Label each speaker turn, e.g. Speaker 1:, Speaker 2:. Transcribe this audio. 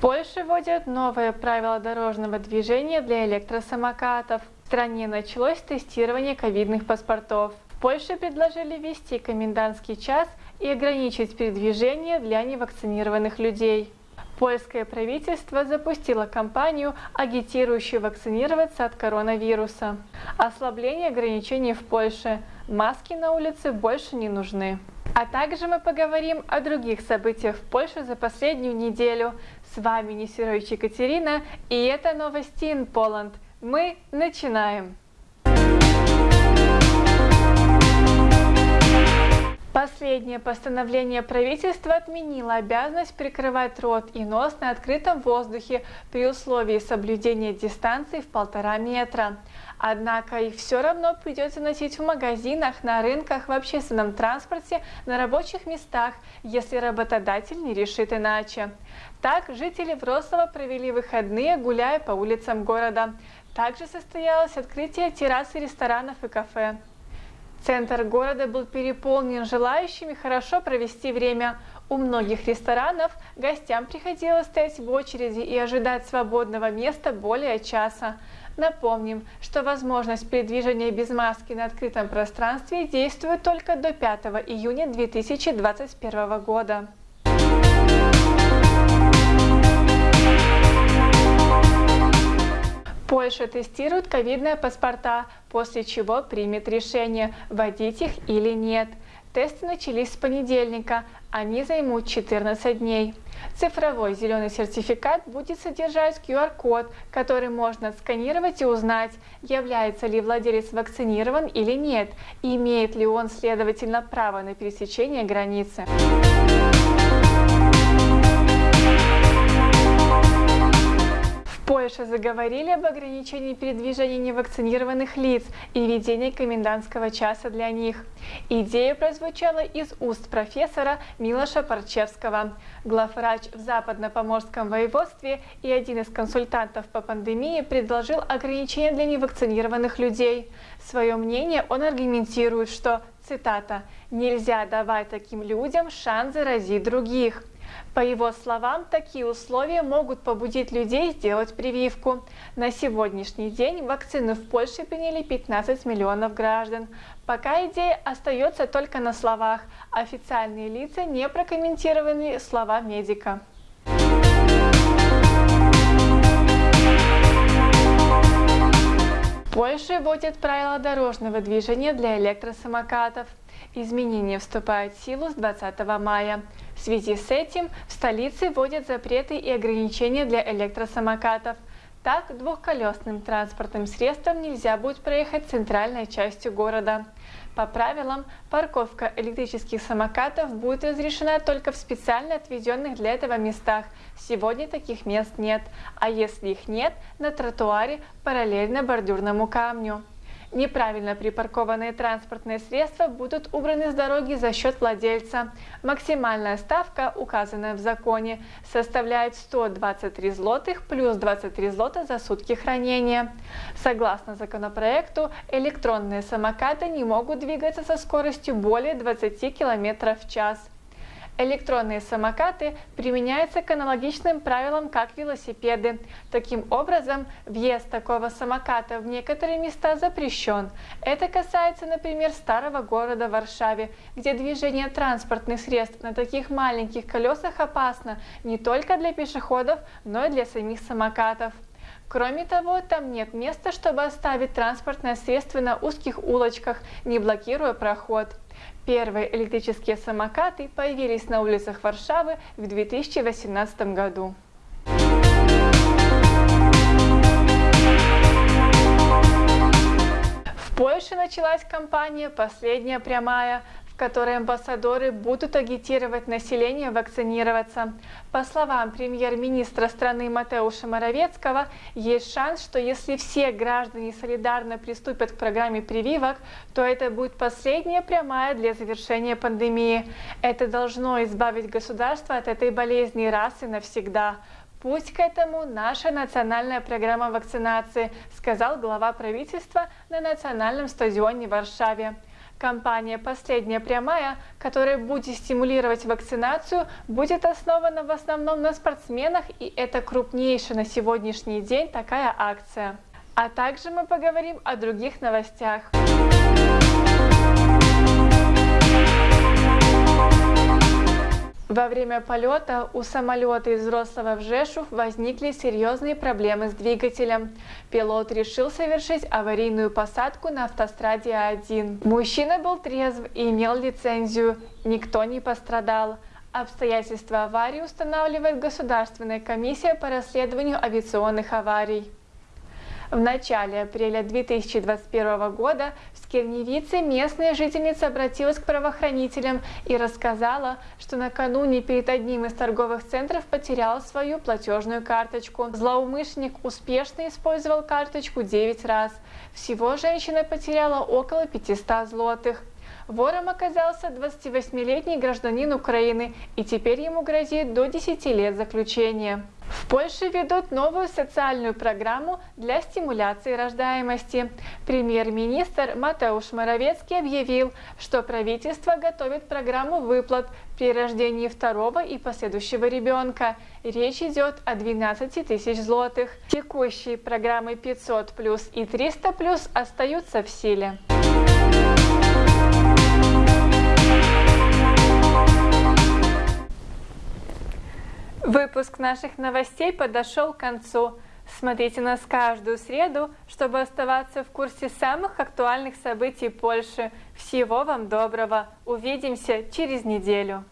Speaker 1: Польше вводят новые правила дорожного движения для электросамокатов. В стране началось тестирование ковидных паспортов. В Польше предложили ввести комендантский час и ограничить передвижение для невакцинированных людей. Польское правительство запустило кампанию, агитирующую вакцинироваться от коронавируса. Ослабление ограничений в Польше. Маски на улице больше не нужны. А также мы поговорим о других событиях в Польше за последнюю неделю. С вами Несерович Екатерина, и это новости in Poland. Мы начинаем! Последнее постановление правительства отменило обязанность прикрывать рот и нос на открытом воздухе при условии соблюдения дистанции в полтора метра. Однако их все равно придется носить в магазинах, на рынках, в общественном транспорте, на рабочих местах, если работодатель не решит иначе. Так, жители Врослова провели выходные, гуляя по улицам города. Также состоялось открытие террасы ресторанов и кафе. Центр города был переполнен желающими хорошо провести время. У многих ресторанов гостям приходилось стоять в очереди и ожидать свободного места более часа. Напомним, что возможность передвижения без маски на открытом пространстве действует только до 5 июня 2021 года. Польша тестирует ковидные паспорта, после чего примет решение, вводить их или нет. Тесты начались с понедельника, они займут 14 дней. Цифровой зеленый сертификат будет содержать QR-код, который можно сканировать и узнать, является ли владелец вакцинирован или нет, и имеет ли он, следовательно, право на пересечение границы. Польше заговорили об ограничении передвижения невакцинированных лиц и введении комендантского часа для них. Идея прозвучала из уст профессора Милоша Парчевского. Главврач в Западно-Поморском воеводстве и один из консультантов по пандемии предложил ограничения для невакцинированных людей. Свое мнение он аргументирует, что, цитата, «нельзя давать таким людям шанс заразить других». По его словам, такие условия могут побудить людей сделать прививку. На сегодняшний день вакцину в Польше приняли 15 миллионов граждан. Пока идея остается только на словах. Официальные лица не прокомментировали слова медика. Польша вводит правила дорожного движения для электросамокатов. Изменения вступают в силу с 20 мая. В связи с этим в столице вводят запреты и ограничения для электросамокатов. Так, двухколесным транспортным средством нельзя будет проехать центральной частью города. По правилам, парковка электрических самокатов будет разрешена только в специально отведенных для этого местах. Сегодня таких мест нет, а если их нет, на тротуаре параллельно бордюрному камню. Неправильно припаркованные транспортные средства будут убраны с дороги за счет владельца. Максимальная ставка, указанная в законе, составляет 123 злотых плюс 23 злота за сутки хранения. Согласно законопроекту, электронные самокаты не могут двигаться со скоростью более 20 км в час. Электронные самокаты применяются к аналогичным правилам, как велосипеды. Таким образом, въезд такого самоката в некоторые места запрещен. Это касается, например, старого города Варшаве, где движение транспортных средств на таких маленьких колесах опасно не только для пешеходов, но и для самих самокатов. Кроме того, там нет места, чтобы оставить транспортное средство на узких улочках, не блокируя проход. Первые электрические самокаты появились на улицах Варшавы в 2018 году. В Польше началась кампания «Последняя прямая», которой амбассадоры будут агитировать население вакцинироваться. По словам премьер-министра страны Матеуша Моровецкого, есть шанс, что если все граждане солидарно приступят к программе прививок, то это будет последняя прямая для завершения пандемии. Это должно избавить государство от этой болезни раз и навсегда. Путь к этому наша национальная программа вакцинации, сказал глава правительства на национальном стадионе в Варшаве. Компания «Последняя прямая», которая будет стимулировать вакцинацию, будет основана в основном на спортсменах, и это крупнейшая на сегодняшний день такая акция. А также мы поговорим о других новостях. Во время полета у самолета из Рослова в Жешув возникли серьезные проблемы с двигателем. Пилот решил совершить аварийную посадку на автостраде А1. Мужчина был трезв и имел лицензию. Никто не пострадал. Обстоятельства аварии устанавливает Государственная комиссия по расследованию авиационных аварий. В начале апреля 2021 года в Скирневице местная жительница обратилась к правоохранителям и рассказала, что накануне перед одним из торговых центров потеряла свою платежную карточку. Злоумышленник успешно использовал карточку 9 раз. Всего женщина потеряла около 500 злотых. Вором оказался 28-летний гражданин Украины, и теперь ему грозит до 10 лет заключения. В Польше ведут новую социальную программу для стимуляции рождаемости. Премьер-министр Матеуш Моровецкий объявил, что правительство готовит программу выплат при рождении второго и последующего ребенка. Речь идет о 12 тысяч злотых. Текущие программы 500 плюс и 300 плюс остаются в силе. Выпуск наших новостей подошел к концу. Смотрите нас каждую среду, чтобы оставаться в курсе самых актуальных событий Польши. Всего вам доброго. Увидимся через неделю.